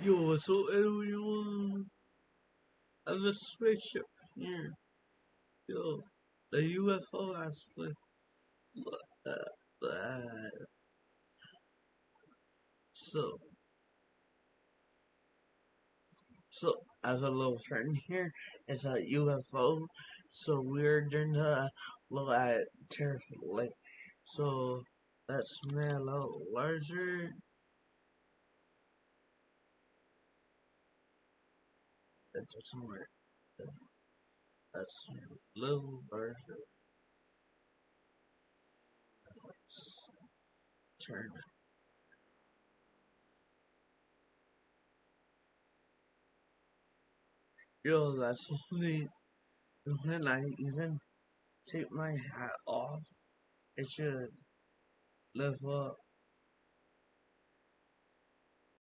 Yo, so everyone, I have a spaceship here. Yo, the UFO aspect. Uh, uh, so, so I have a little friend here. It's a UFO. So we're going to look at Terrific Lake. So that's me a little larger. That doesn't work. That's a little larger. Let's uh, turn it. Yo, that's only when I even take my hat off. It should lift up